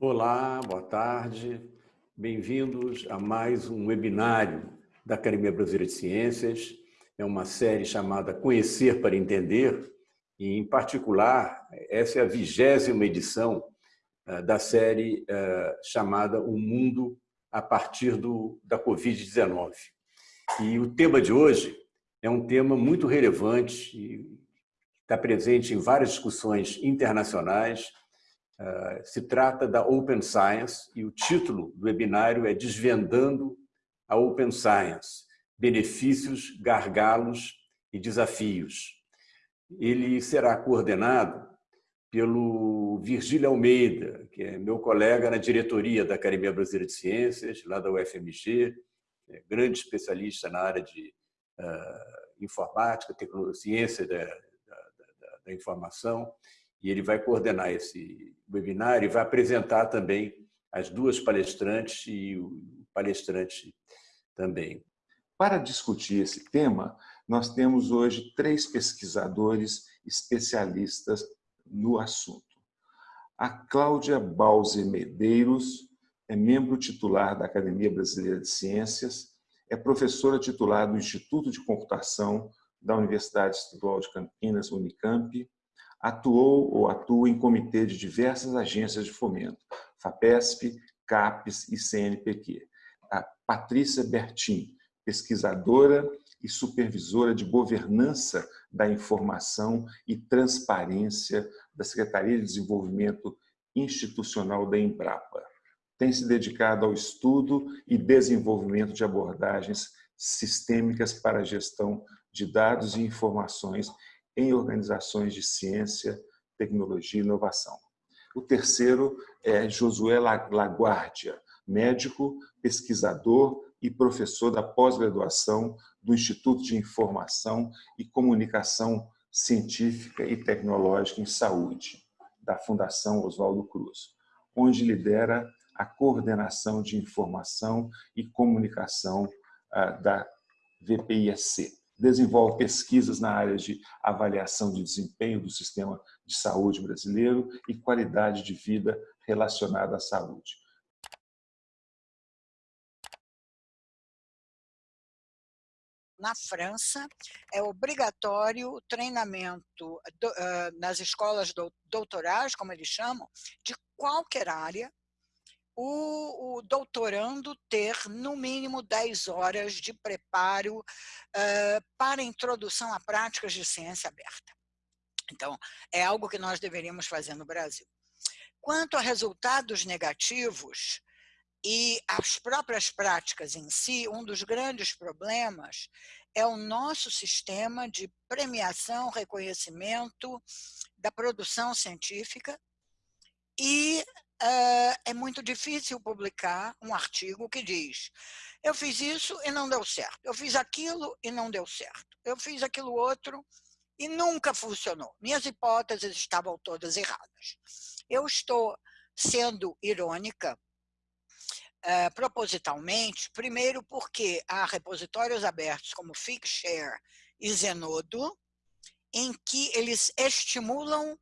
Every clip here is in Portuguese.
Olá, boa tarde. Bem-vindos a mais um webinário da Academia Brasileira de Ciências. É uma série chamada Conhecer para Entender e, em particular, essa é a vigésima edição eh, da série eh, chamada O Mundo a partir do, da Covid-19. E o tema de hoje é um tema muito relevante está presente em várias discussões internacionais Uh, se trata da Open Science e o título do webinário é Desvendando a Open Science, Benefícios, Gargalos e Desafios. Ele será coordenado pelo Virgílio Almeida, que é meu colega na diretoria da Academia Brasileira de Ciências, lá da UFMG, é grande especialista na área de uh, informática, tecnologia, ciência da, da, da, da informação, e ele vai coordenar esse webinar e vai apresentar também as duas palestrantes e o palestrante também. Para discutir esse tema, nós temos hoje três pesquisadores especialistas no assunto. A Cláudia Balze Medeiros é membro titular da Academia Brasileira de Ciências, é professora titular do Instituto de Computação da Universidade Estadual de Campinas, Unicamp, atuou ou atua em comitê de diversas agências de fomento, FAPESP, CAPES e CNPq. A Patrícia Bertin, pesquisadora e supervisora de governança da informação e transparência da Secretaria de Desenvolvimento Institucional da Embrapa. Tem se dedicado ao estudo e desenvolvimento de abordagens sistêmicas para a gestão de dados e informações em organizações de ciência, tecnologia e inovação. O terceiro é Josué Laguardia, médico, pesquisador e professor da pós-graduação do Instituto de Informação e Comunicação Científica e Tecnológica em Saúde, da Fundação Oswaldo Cruz, onde lidera a coordenação de informação e comunicação ah, da VPISC desenvolve pesquisas na área de avaliação de desempenho do sistema de saúde brasileiro e qualidade de vida relacionada à saúde. Na França, é obrigatório o treinamento do, uh, nas escolas doutorais, como eles chamam, de qualquer área, o, o, doutorando ter no mínimo 10 horas de preparo uh, para introdução a práticas de ciência aberta. Então, é algo que nós deveríamos fazer no Brasil. Quanto a resultados negativos e as próprias práticas em si, um dos grandes problemas é o nosso sistema de premiação, reconhecimento da produção científica e é muito difícil publicar um artigo que diz eu fiz isso e não deu certo, eu fiz aquilo e não deu certo, eu fiz aquilo outro e nunca funcionou. Minhas hipóteses estavam todas erradas. Eu estou sendo irônica uh, propositalmente, primeiro porque há repositórios abertos como Figshare e Zenodo, em que eles estimulam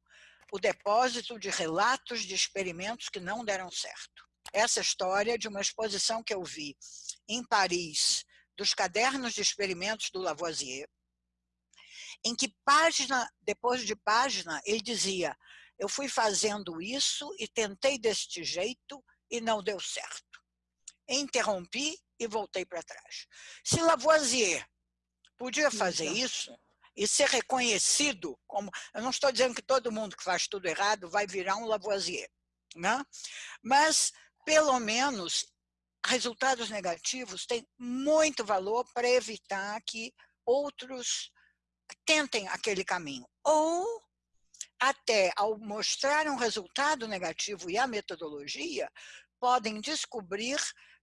o depósito de relatos de experimentos que não deram certo. Essa história é de uma exposição que eu vi em Paris, dos cadernos de experimentos do Lavoisier, em que página depois de página ele dizia eu fui fazendo isso e tentei deste jeito e não deu certo. Interrompi e voltei para trás. Se Lavoisier podia fazer isso, e ser reconhecido como... Eu não estou dizendo que todo mundo que faz tudo errado vai virar um Lavoisier, né? mas, pelo menos, resultados negativos têm muito valor para evitar que outros tentem aquele caminho. Ou, até ao mostrar um resultado negativo e a metodologia, podem descobrir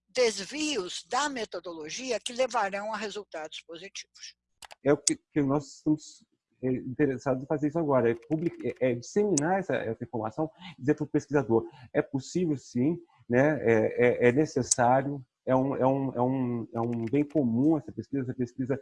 desvios da metodologia que levarão a resultados positivos é o que, que nós estamos é, interessados em fazer isso agora, é, public, é, é disseminar essa, essa informação, dizer para o pesquisador, é possível sim, né, é, é, é, necessário, é um, é, um, é, um, é um bem comum essa pesquisa, essa pesquisa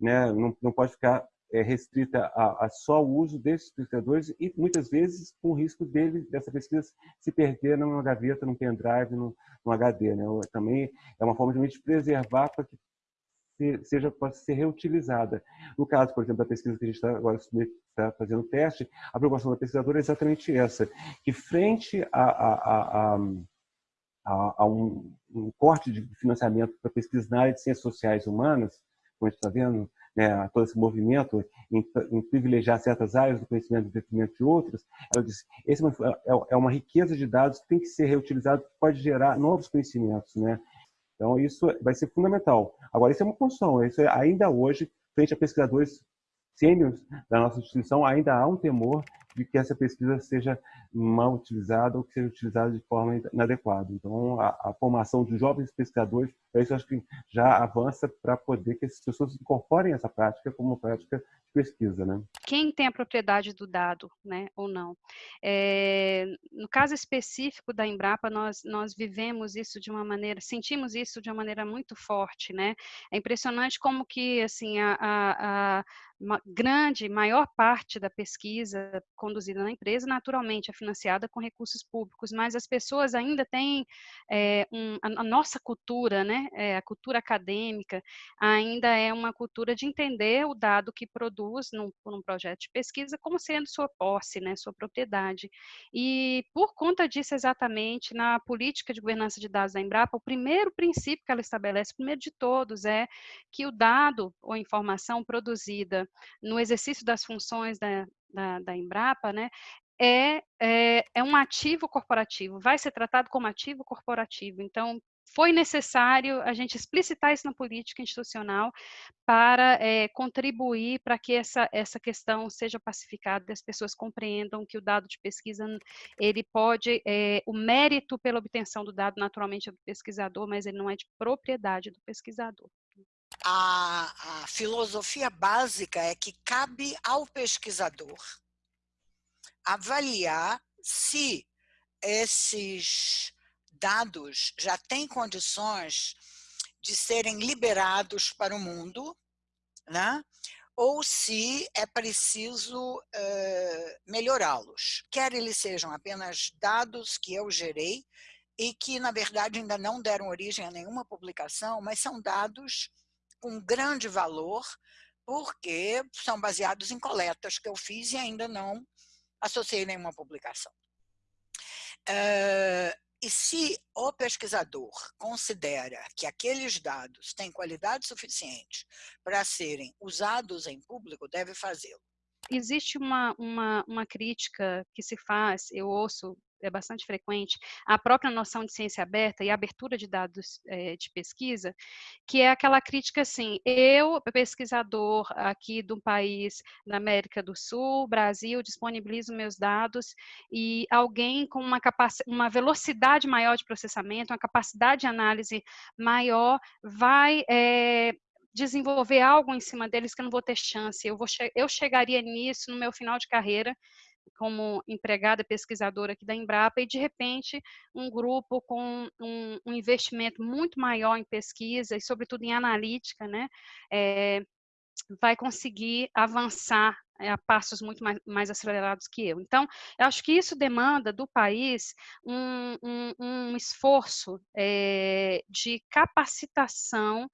né, não, não pode ficar restrita a, a, só o uso desses pesquisadores e muitas vezes com o risco dele dessa pesquisa se perder numa gaveta, num pendrive, num, num HD. Né? Também é uma forma de preservar para que seja possa ser reutilizada. No caso, por exemplo, da pesquisa que a gente está agora está fazendo o teste, a preocupação da pesquisadora é exatamente essa, que frente a, a, a, a um, um, corte de financiamento para pesquisa na área de ciências sociais humanas, como a gente está vendo, né, todo esse movimento em, em, privilegiar certas áreas do conhecimento em detrimento de outras, ela disse, esse é, é, é uma riqueza de dados que tem que ser reutilizado, que pode gerar novos conhecimentos, né? Então, isso vai ser fundamental. Agora, isso é uma construção. Isso é, ainda hoje, frente a pesquisadores sêniores da nossa instituição, ainda há um temor de que essa pesquisa seja mal utilizada ou que seja utilizada de forma inadequada. Então, a, a formação de jovens pesquisadores, isso acho que já avança para poder que essas pessoas incorporem essa prática como prática pesquisa, né? Quem tem a propriedade do dado, né, ou não? É, no caso específico da Embrapa, nós nós vivemos isso de uma maneira, sentimos isso de uma maneira muito forte, né? É impressionante como que assim a, a, a grande, maior parte da pesquisa conduzida na empresa, naturalmente, é financiada com recursos públicos, mas as pessoas ainda têm é, um, a, nossa cultura, né, é, a cultura acadêmica, ainda é uma cultura de entender o dado que produz num, num projeto de pesquisa como sendo sua posse, né, sua propriedade. E por conta disso, exatamente, na política de governança de dados da Embrapa, o primeiro princípio que ela estabelece, o primeiro de todos, é que o dado ou informação produzida no exercício das funções da, da, da Embrapa, né, é, é, é um ativo corporativo, vai ser tratado como ativo corporativo. Então, foi necessário a gente explicitar isso na política institucional para é, contribuir para que essa, essa questão seja pacificada, as pessoas compreendam que o dado de pesquisa, ele pode, é, o mérito pela obtenção do dado naturalmente é do pesquisador, mas ele não é de propriedade do pesquisador a, a filosofia básica é que cabe ao pesquisador avaliar se esses dados já têm condições de serem liberados para o mundo, né? ou se é preciso uh, melhorá-los. Quer eles sejam apenas dados que eu gerei e que, na verdade, ainda não deram origem a nenhuma publicação, mas são dados com grande valor, porque são baseados em coletas que eu fiz e ainda não associei nenhuma publicação. Uh, e se o pesquisador considera que aqueles dados têm qualidade suficiente para serem usados em público, deve fazê-lo. Existe uma, uma, uma crítica que se faz, eu ouço é bastante frequente, a própria noção de ciência aberta e abertura de dados é, de pesquisa, que é aquela crítica assim, eu, pesquisador aqui de um país da América do Sul, Brasil, disponibilizo meus dados e alguém com uma, uma velocidade maior de processamento, uma capacidade de análise maior, vai é, desenvolver algo em cima deles que eu não vou ter chance. Eu, vou che eu chegaria nisso no meu final de carreira como empregada pesquisadora aqui da Embrapa e de repente um grupo com um, um investimento muito maior em pesquisa e sobretudo em analítica, né, é, vai conseguir avançar é, a passos muito mais, mais, acelerados que eu. Então, eu acho que isso demanda do país um, um, um esforço é, de capacitação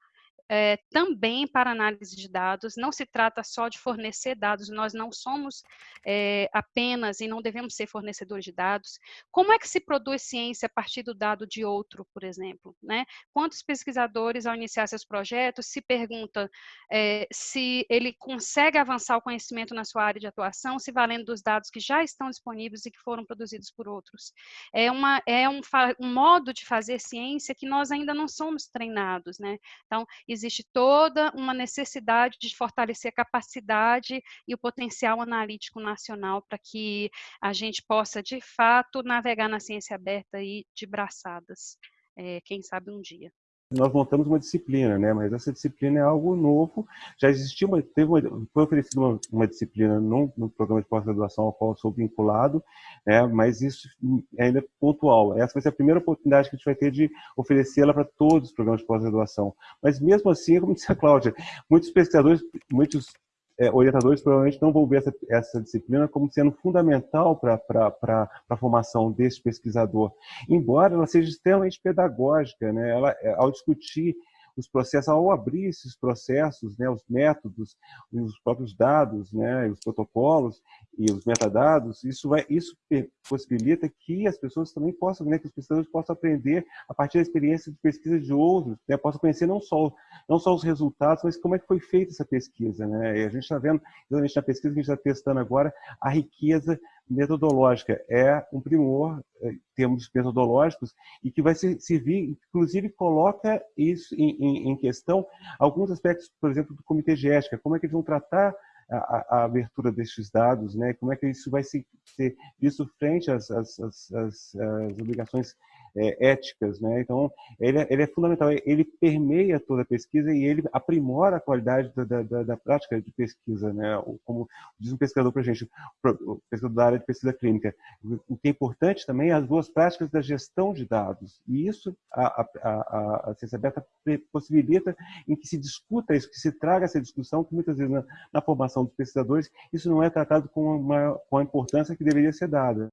é, também para análise de dados, não se trata só de fornecer dados, nós não somos é, apenas e não devemos ser fornecedores de dados. Como é que se produz ciência a partir do dado de outro, por exemplo? Né? Quantos pesquisadores, ao iniciar seus projetos, se perguntam é, se ele consegue avançar o conhecimento na sua área de atuação, se valendo dos dados que já estão disponíveis e que foram produzidos por outros? É, uma, é um, um modo de fazer ciência que nós ainda não somos treinados, né? Então, existe toda uma necessidade de fortalecer a capacidade e o potencial analítico nacional para que a gente possa, de fato, navegar na ciência aberta e de braçadas, é, quem sabe um dia nós montamos uma disciplina, né? Mas essa disciplina é algo novo. Já existia uma, teve uma, foi oferecida uma, uma disciplina no, programa de pós-graduação ao qual sou vinculado, né? Mas isso é ainda pontual. Essa vai ser a primeira oportunidade que a gente vai ter de oferecê-la para todos os programas de pós-graduação. Mas mesmo assim, como disse a Cláudia, muitos pesquisadores, muitos é, orientadores provavelmente não vão ver essa, essa disciplina como sendo fundamental para a formação desse pesquisador, embora ela seja extremamente pedagógica, né? ela, é, ao discutir os processos, ao abrir esses processos, né, os métodos, os próprios dados, né, os protocolos e os metadados, isso, vai, isso possibilita que as pessoas também possam, né, que os pesquisadores possam aprender a partir da experiência de pesquisa de outros, né, possam conhecer não só, não só os resultados, mas como é que foi feita essa pesquisa. Né? E a gente está vendo, exatamente na pesquisa que a gente está testando agora, a riqueza metodológica. É um primor, em eh, termos metodológicos, e que vai servir, inclusive coloca isso em, em, em questão alguns aspectos, por exemplo, do comitê de ética, como é que eles vão tratar a, a, abertura destes dados, né? como é que isso vai ser, ser visto frente às, às, às, às obrigações é, éticas. Né? Então, ele, é, ele, é fundamental, ele permeia toda a pesquisa e ele aprimora a qualidade da, da, da prática de pesquisa. Né? Como diz um pesquisador para a gente, pesquisador da área de pesquisa clínica, o que é importante também é as duas práticas da gestão de dados. E isso a, a, a, a ciência aberta possibilita em que se discuta isso, que se traga essa discussão, que muitas vezes na, na formação dos pesquisadores isso não é tratado com, uma, com a importância que deveria ser dada.